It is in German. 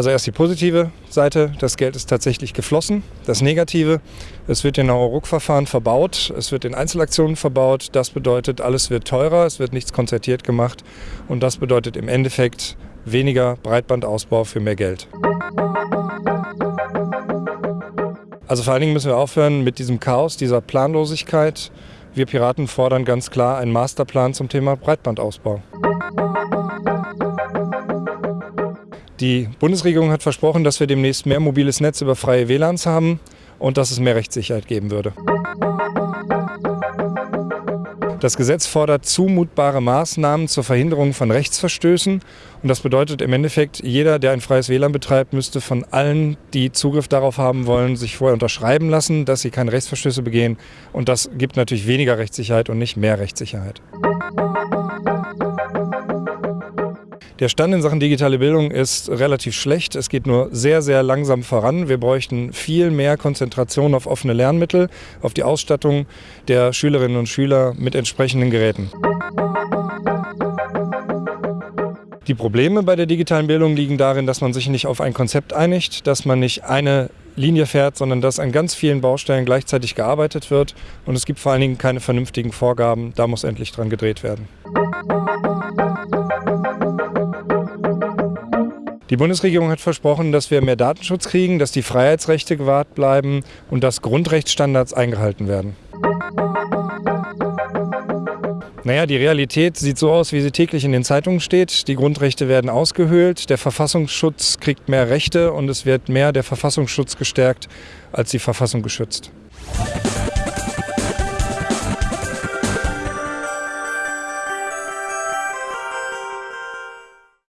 Also erst die positive Seite, das Geld ist tatsächlich geflossen. Das Negative, es wird in Euro-Ruck-Verfahren verbaut, es wird in Einzelaktionen verbaut. Das bedeutet, alles wird teurer, es wird nichts konzertiert gemacht und das bedeutet im Endeffekt weniger Breitbandausbau für mehr Geld. Also vor allen Dingen müssen wir aufhören mit diesem Chaos, dieser Planlosigkeit. Wir Piraten fordern ganz klar einen Masterplan zum Thema Breitbandausbau. Die Bundesregierung hat versprochen, dass wir demnächst mehr mobiles Netz über freie WLANs haben und dass es mehr Rechtssicherheit geben würde. Das Gesetz fordert zumutbare Maßnahmen zur Verhinderung von Rechtsverstößen. Und das bedeutet im Endeffekt, jeder, der ein freies WLAN betreibt, müsste von allen, die Zugriff darauf haben wollen, sich vorher unterschreiben lassen, dass sie keine Rechtsverstöße begehen. Und das gibt natürlich weniger Rechtssicherheit und nicht mehr Rechtssicherheit. Der Stand in Sachen digitale Bildung ist relativ schlecht. Es geht nur sehr, sehr langsam voran. Wir bräuchten viel mehr Konzentration auf offene Lernmittel, auf die Ausstattung der Schülerinnen und Schüler mit entsprechenden Geräten. Die Probleme bei der digitalen Bildung liegen darin, dass man sich nicht auf ein Konzept einigt, dass man nicht eine Linie fährt, sondern dass an ganz vielen Baustellen gleichzeitig gearbeitet wird. Und es gibt vor allen Dingen keine vernünftigen Vorgaben. Da muss endlich dran gedreht werden. Die Bundesregierung hat versprochen, dass wir mehr Datenschutz kriegen, dass die Freiheitsrechte gewahrt bleiben und dass Grundrechtsstandards eingehalten werden. Naja, die Realität sieht so aus, wie sie täglich in den Zeitungen steht. Die Grundrechte werden ausgehöhlt, der Verfassungsschutz kriegt mehr Rechte und es wird mehr der Verfassungsschutz gestärkt als die Verfassung geschützt.